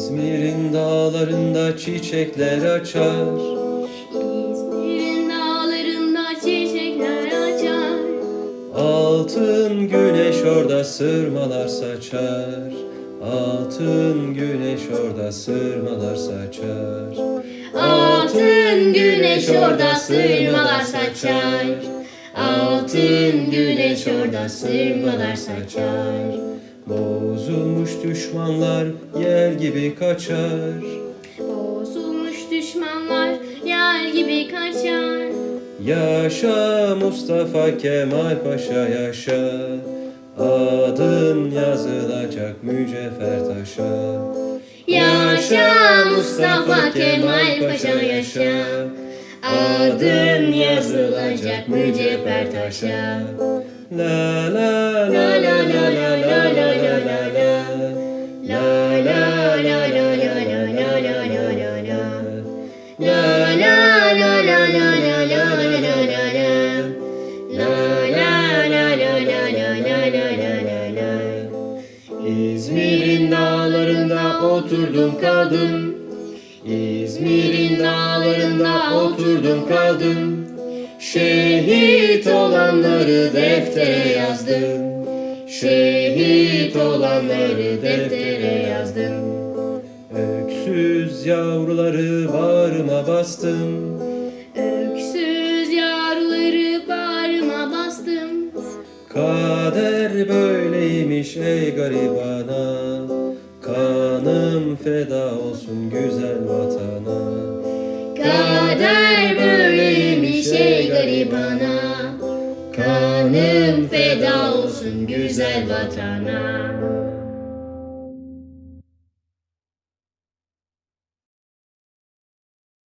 İzmir'in dağlarında çiçekler açar İzmir'in dağlarında çiçekler açar. Altın güneş orada sırmalar saçar Altın güneş orada sırmalar saçar Altın güneş orada sırmalar saçar. Altın güneş orada sırmalar saçar. Bozulmuş düşmanlar yer gibi kaçar Bozulmuş düşmanlar yer gibi kaçar. Yaşa Mustafa Kemal Paşa yaşa Adın yazılacak mücevher taşa Yaşa Mustafa Kemal Paşa yaşa. Adın yazılacak mücevher taşa. La la la İzmir'in dağlarında oturdum kaldım İzmir'in dağlarında oturdum kaldım Şehit olanları deftere yazdım. Şehit olanları deftere yazdım Öksüz yavruları bağrıma bastım. Öksüz yavruları bağrıma bastım. Kader böyleymiş ey garibana. Kanım feda olsun güzel vatana. Kader böyleymiş ey garibana. Kanım feda olsun güzel vatana